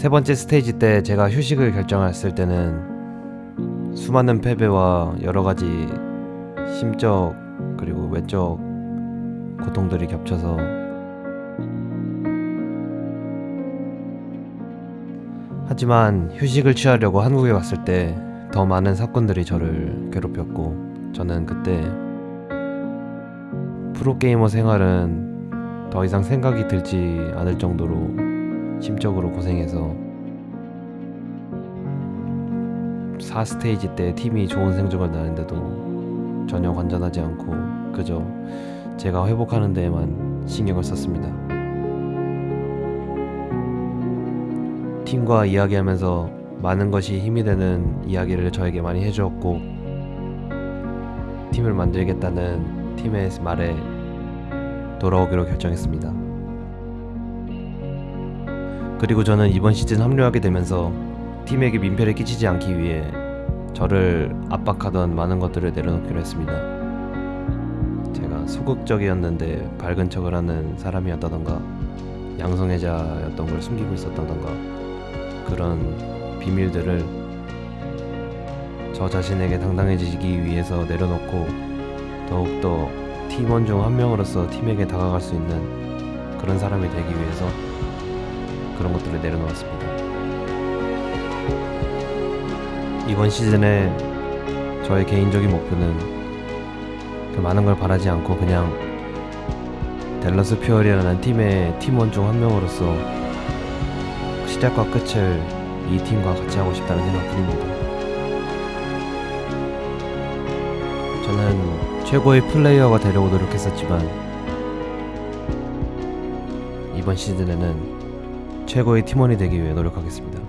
세 번째 스테이지 때 제가 휴식을 결정했을 때는 수많은 패배와 여러 가지 심적 그리고 외적 고통들이 겹쳐서 하지만 휴식을 취하려고 한국에 왔을 때 더 많은 사건들이 저를 괴롭혔고 저는 그때 프로게이머 생활은 더 이상 생각이 들지 않을 정도로 심적으로 고생해서 4스테이지 때 팀이 좋은 성적을 나는데도 전혀 관전하지 않고 그저 제가 회복하는 데에만 신경을 썼습니다. 팀과 이야기하면서 많은 것이 힘이 되는 이야기를 저에게 많이 해주었고 팀을 만들겠다는 팀의 말에 돌아오기로 결정했습니다. 그리고 저는 이번 시즌 합류하게 되면서 팀에게 민폐를 끼치지 않기 위해 저를 압박하던 많은 것들을 내려놓기로 했습니다. 제가 소극적이었는데 밝은 척을 하는 사람이었다던가 양성애자였던 걸 숨기고 있었다던가 그런 비밀들을 저 자신에게 당당해지기 위해서 내려놓고 더욱더 팀원 중 한 명으로서 팀에게 다가갈 수 있는 그런 사람이 되기 위해서 그런 것들을 내려놓았습니다. 이번 시즌에 저의 개인적인 목표는 그 많은 걸 바라지 않고 그냥 델러스 퓨어리라는 팀의 팀원 중 한 명으로서 시작과 끝을 이 팀과 같이 하고 싶다는 생각뿐입니다. 저는 최고의 플레이어가 되려고 노력했었지만 이번 시즌에는 최고의 팀원이 되기 위해 노력하겠습니다.